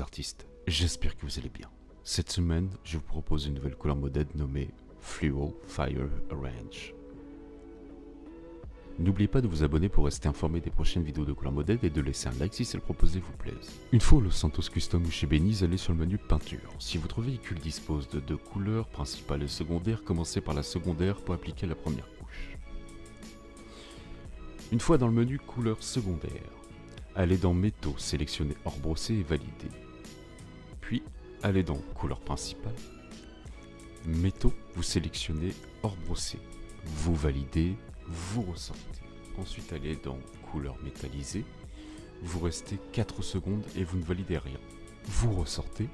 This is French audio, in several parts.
Artistes, j'espère que vous allez bien. Cette semaine, je vous propose une nouvelle couleur modèle nommée Fluo Fire Orange. N'oubliez pas de vous abonner pour rester informé des prochaines vidéos de couleur modèle et de laisser un like si celle proposée vous plaise. Une fois au Los Santos Custom ou chez Beniz, allez sur le menu peinture. Si votre véhicule dispose de deux couleurs, principales et secondaires, commencez par la secondaire pour appliquer la première couche. Une fois dans le menu couleur secondaire, allez dans métaux, sélectionnez hors brossé et validé. Allez dans couleur principale. Métaux, vous sélectionnez hors brossé. Vous validez, vous ressortez. Ensuite, allez dans couleur métallisée. Vous restez 4 secondes et vous ne validez rien. Vous ressortez.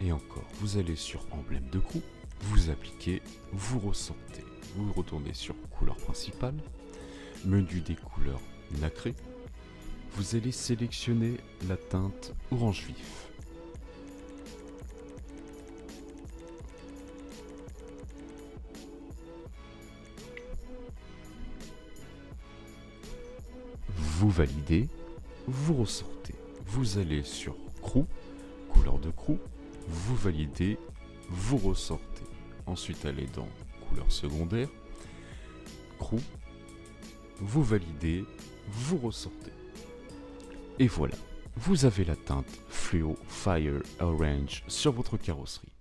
Et encore, vous allez sur emblème de coup, vous appliquez, vous ressortez. Vous retournez sur couleur principale, menu des couleurs nacrées, vous allez sélectionner la teinte orange vif. Vous validez, vous ressortez. Vous allez sur crew, couleur de crew, vous validez, vous ressortez. Ensuite, allez dans couleur secondaire, crew, vous validez, vous ressortez. Et voilà, vous avez la teinte Fluo Fire Orange sur votre carrosserie.